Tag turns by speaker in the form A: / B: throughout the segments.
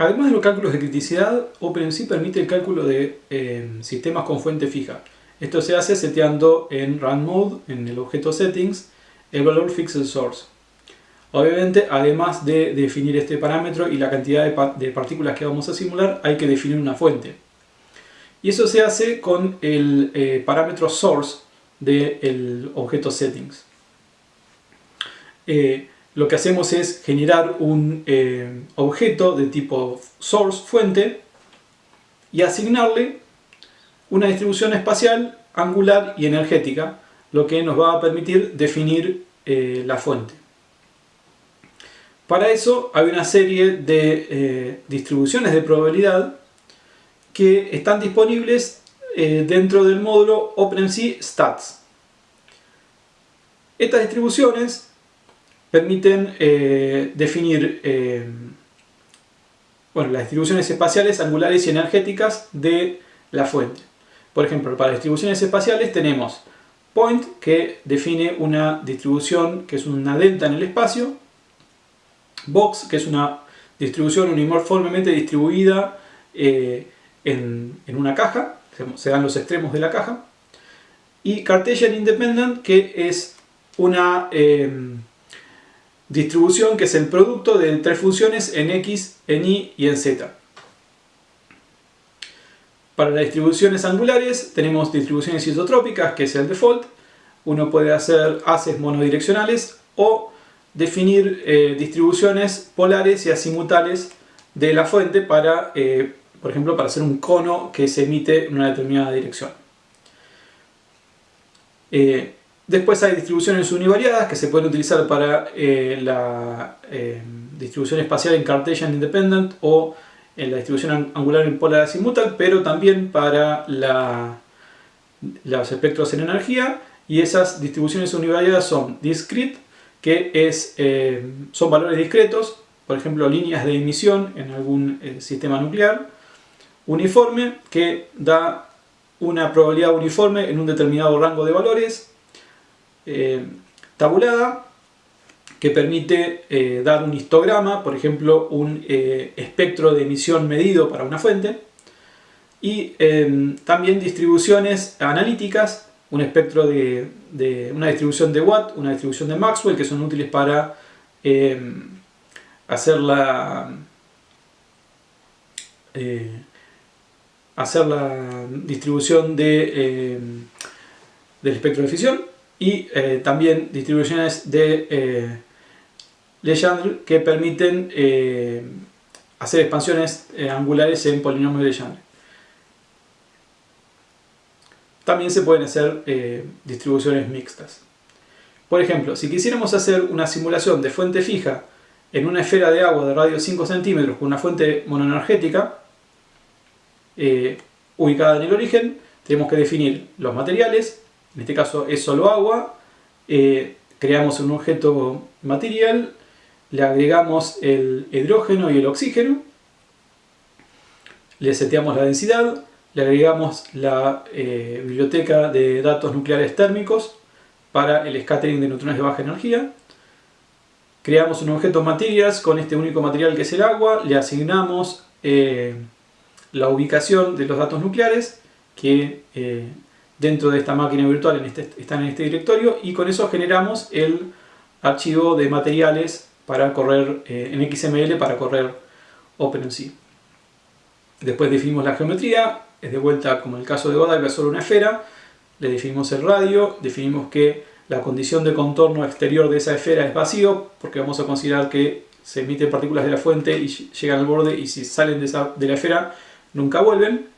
A: Además de los cálculos de criticidad, OpenMC permite el cálculo de eh, sistemas con fuente fija. Esto se hace seteando en Run Mode, en el objeto Settings, el valor Fixed Source. Obviamente, además de definir este parámetro y la cantidad de, partículas que vamos a simular, hay que definir una fuente. Y eso se hace con el eh, parámetro Source del objeto Settings. Eh, lo que hacemos es generar un eh, objeto de tipo source, fuente, y asignarle una distribución espacial, angular y energética, lo que nos va a permitir definir eh, la fuente. Para eso hay una serie de eh, distribuciones de probabilidad que están disponibles dentro del módulo OpenMC Stats. Estas distribuciones permiten eh, definir eh, bueno, las distribuciones espaciales, angulares y energéticas de la fuente. Por ejemplo, para distribuciones espaciales tenemos point, que define una distribución que es una delta en el espacio, box, que es una distribución uniformemente distribuida eh, en, en, una caja, se dan los extremos de la caja, y Cartesian Independent, que es una distribución que es el producto de tres funciones en x, en y y en z. Para las distribuciones angulares tenemos distribuciones isotrópicas, que es el default. Uno puede hacer haces monodireccionales o definir eh, distribuciones polares y azimutales de la fuente para, eh, por ejemplo, para hacer un cono que se emite en una determinada dirección. Eh, Después hay distribuciones univariadas que se pueden utilizar para eh, la eh, distribución espacial en Cartesian Independent o en la distribución angular en polar azimutal, pero también para los espectros en energía. Y esas distribuciones univariadas son discrete, que es, eh, son valores discretos, por ejemplo líneas de emisión en algún sistema nuclear, uniforme, que da una probabilidad uniforme en un determinado rango de valores, eh, tabulada que permite eh, dar un histograma, por ejemplo un eh, espectro de emisión medido para una fuente y em, también distribuciones analíticas, un espectro de, una distribución de Watt, una distribución de Maxwell que son útiles para em, hacer la hacer la distribución de, em, del espectro de fisión y eh, también distribuciones de eh, Legendre que permiten eh, hacer expansiones angulares en polinomios de Legendre. También se pueden hacer distribuciones mixtas. Por ejemplo, si quisiéramos hacer una simulación de fuente fija en una esfera de agua de radio 5 centímetros con una fuente monoenergética ubicada en el origen, tenemos que definir los materiales, en este caso es solo agua, eh, creamos un objeto material, le agregamos el hidrógeno y el oxígeno, le seteamos la densidad, le agregamos la eh, biblioteca de datos nucleares térmicos para el scattering de neutrones de baja energía, creamos un objeto materials con este único material que es el agua, le asignamos eh, la ubicación de los datos nucleares que dentro de esta máquina virtual en este, están en este directorio y con eso generamos el archivo de materiales para correr eh, en XML para correr OpenMC. Después definimos la geometría, es de vuelta como el caso de Godiva es solo una esfera, le definimos el radio, definimos que la condición de contorno exterior de esa esfera es vacío porque vamos a considerar que se emiten partículas de la fuente y llegan al borde y si salen de la esfera nunca vuelven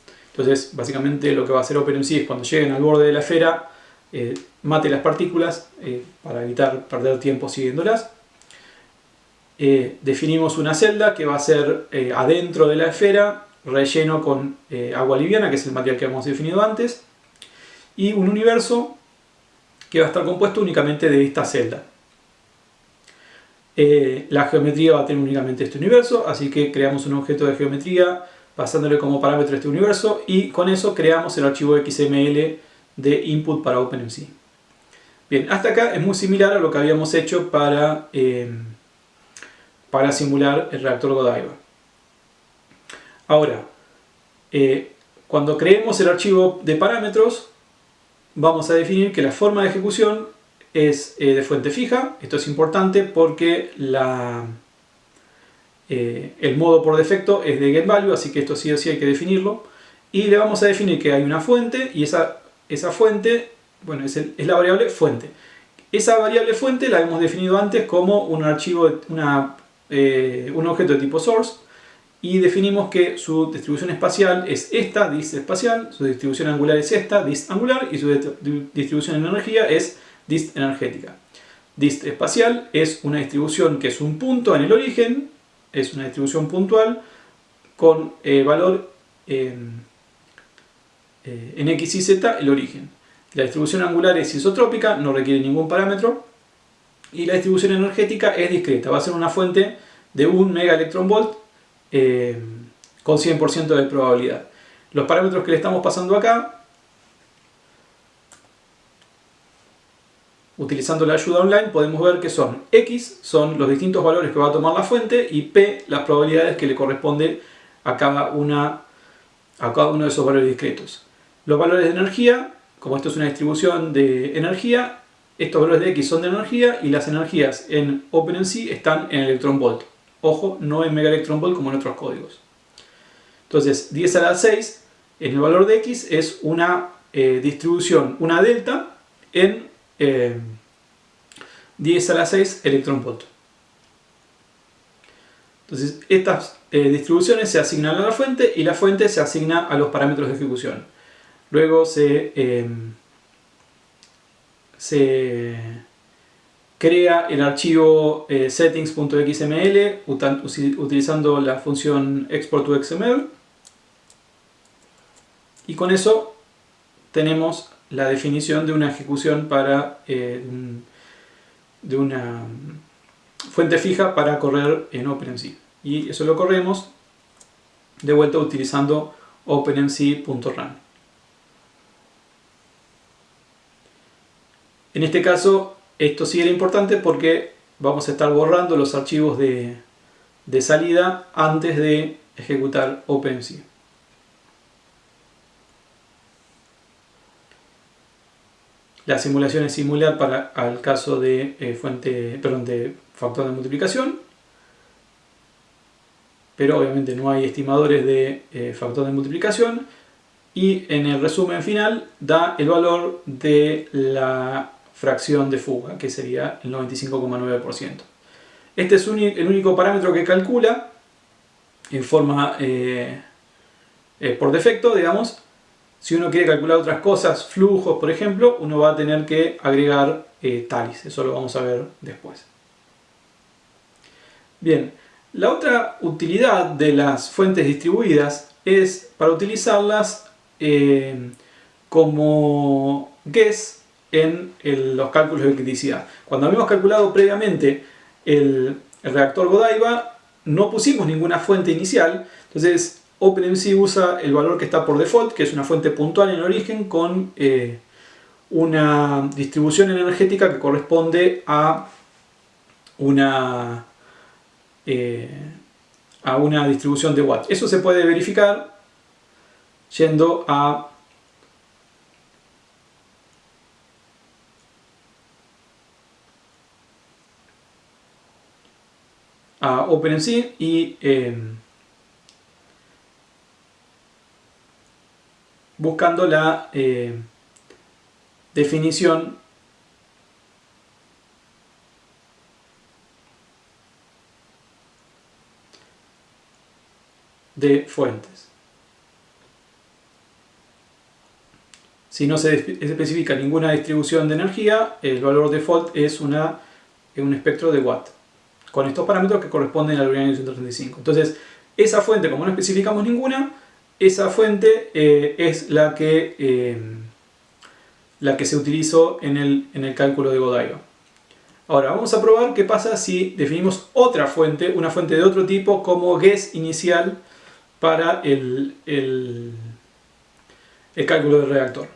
A: entonces, básicamente lo que va a hacer OpenMC es cuando lleguen al borde de la esfera, eh, mate las partículas eh, para evitar perder tiempo siguiéndolas. Eh, definimos una celda que va a ser adentro de la esfera, relleno con agua liviana, que es el material que hemos definido antes, y un universo que va a estar compuesto únicamente de esta celda. la geometría va a tener únicamente este universo, así que creamos un objeto de geometría pasándole como parámetro este universo y con eso creamos el archivo XML de input para OpenMC. Bien, hasta acá es muy similar a lo que habíamos hecho para, eh, para simular el reactor Godiva. Ahora, eh, cuando creemos el archivo de parámetros, vamos a definir que la forma de ejecución es eh, de fuente fija. Esto es importante porque la, eh, el modo por defecto es de getValue, así que esto sí o sí hay que definirlo. Y le vamos a definir que hay una fuente y esa, esa fuente, bueno, es, la variable fuente. Esa variable fuente la hemos definido antes como un archivo, una, eh, un objeto de tipo source y definimos que su distribución espacial es esta, dist espacial, su distribución angular es esta, dist angular, y su distribución en energía es dist energética. Dist espacial es una distribución que es un punto en el origen, es una distribución puntual con eh, valor en, eh, en x y z el origen. La distribución angular es isotrópica, no requiere ningún parámetro. Y la distribución energética es discreta, va a ser una fuente de 1 megaelectronvolt eh, con 100% de probabilidad. Los parámetros que le estamos pasando acá, utilizando la ayuda online, podemos ver que son X, son los distintos valores que va a tomar la fuente, y P, las probabilidades que le corresponde a cada, una, a cada uno de esos valores discretos. Los valores de energía como esto es una distribución de energía, estos valores de X son de energía y las energías en OpenMC están en electronvolt. Ojo, no en megaelectronvolt como en otros códigos. Entonces, 10 a la 6 en el valor de X es una eh, distribución, una delta en 10 eh, a la 6 electronvolt. Entonces, estas eh, distribuciones se asignan a la fuente y la fuente se asigna a los parámetros de ejecución. Luego se, em, se crea el archivo eh, settings.xml utilizando la función export to XML y con eso tenemos la definición de una ejecución para eh, de una fuente fija para correr en OpenMC y eso lo corremos de vuelta utilizando openmc.run En este caso, esto sí era importante porque vamos a estar borrando los archivos de, salida antes de ejecutar OpenMC. La simulación es similar para al caso de eh, fuente, perdón, de factor de multiplicación, pero obviamente no hay estimadores de eh, factor de multiplicación y en el resumen final da el valor de la fracción de fuga, que sería el 95,9%. Este es el único parámetro que calcula en forma eh, por defecto, digamos. Si uno quiere calcular otras cosas, flujos por ejemplo, uno va a tener que agregar eh, talis. Eso lo vamos a ver después. Bien, la otra utilidad de las fuentes distribuidas es para utilizarlas como guess en los cálculos de criticidad. Cuando habíamos calculado previamente el, reactor Godiva, no pusimos ninguna fuente inicial, entonces OpenMC usa el valor que está por default, que es una fuente puntual en origen con eh, una distribución energética que corresponde a una, eh, a una distribución de watts. Eso se puede verificar yendo a a OpenMC y em, buscando la em, definición de fuentes. Si no se especifica ninguna distribución de energía, el valor default es una, un espectro de watt con estos parámetros que corresponden al uranium 135. Entonces, esa fuente, como no especificamos ninguna, esa fuente eh, es la que, eh, la que se utilizó en el, en el cálculo de Godiva. Ahora, vamos a probar qué pasa si definimos otra fuente, una fuente de otro tipo, como guess inicial para el, el, el cálculo del reactor.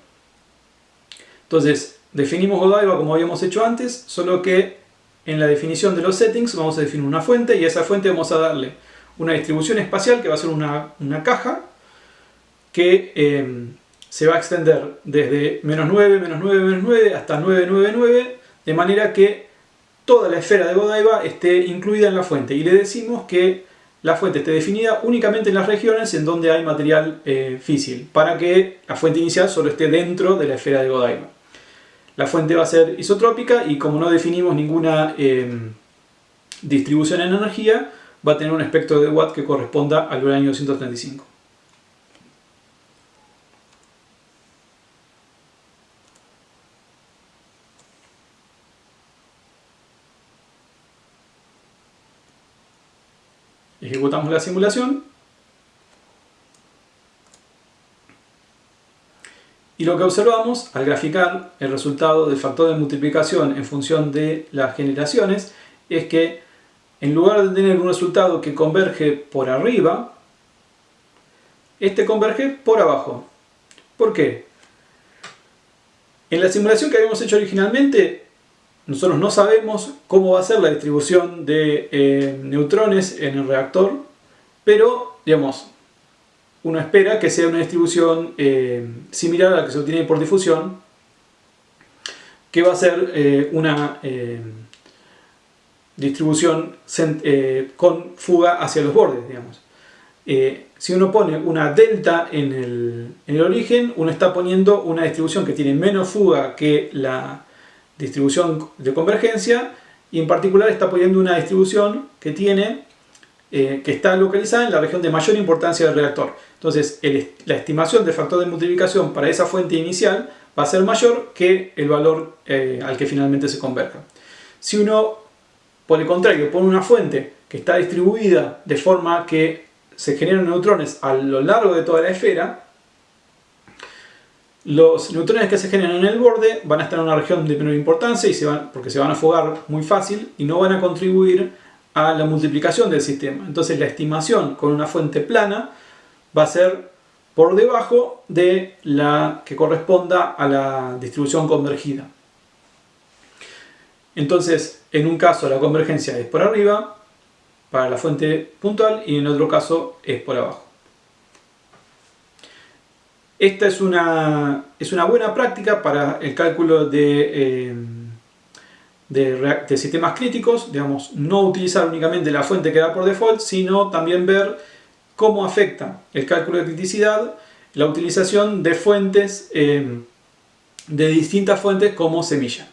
A: Entonces, definimos Godiva como habíamos hecho antes, solo que en la definición de los settings vamos a definir una fuente y a esa fuente vamos a darle una distribución espacial que va a ser una, caja que em, se va a extender desde menos 9, menos 9, menos 9 hasta 9, 9, 9 de manera que toda la esfera de Godiva esté incluida en la fuente y le decimos que la fuente esté definida únicamente en las regiones en donde hay material eh, físil para que la fuente inicial solo esté dentro de la esfera de Godiva. La fuente va a ser isotrópica y como no definimos ninguna em, distribución en energía, va a tener un espectro de Watt que corresponda al uranio 235. La simulación. Y lo que observamos al graficar el resultado del factor de multiplicación en función de las generaciones es que en lugar de tener un resultado que converge por arriba, este converge por abajo. ¿Por qué? En la simulación que habíamos hecho originalmente, nosotros no sabemos cómo va a ser la distribución de eh, neutrones en el reactor, pero, digamos, uno espera que sea una distribución eh, similar a la que se obtiene por difusión, que va a ser eh, una distribución con fuga hacia los bordes, digamos. Si uno pone una delta en el, en el, origen, uno está poniendo una distribución que tiene menos fuga que la distribución de convergencia y en particular está poniendo una distribución que tiene eh, que está localizada en la región de mayor importancia del reactor. Entonces la estimación del factor de multiplicación para esa fuente inicial va a ser mayor que el valor al que finalmente se converja. Si uno por el contrario, pone una fuente que está distribuida de forma que se generan neutrones a lo largo de toda la esfera, los neutrones que se generan en el borde van a estar en una región de menor importancia y se van, porque se van a fugar muy fácil y no van a contribuir a la multiplicación del sistema. Entonces la estimación con una fuente plana va a ser por debajo de la que corresponda a la distribución convergida. Entonces, en un caso la convergencia es por arriba, para la fuente puntual, y en otro caso es por abajo. Esta es una, es una buena práctica para el cálculo de, eh, de, sistemas críticos, digamos, no utilizar únicamente la fuente que da por default, sino también ver cómo afecta el cálculo de criticidad la utilización de fuentes, eh, de distintas fuentes como semilla.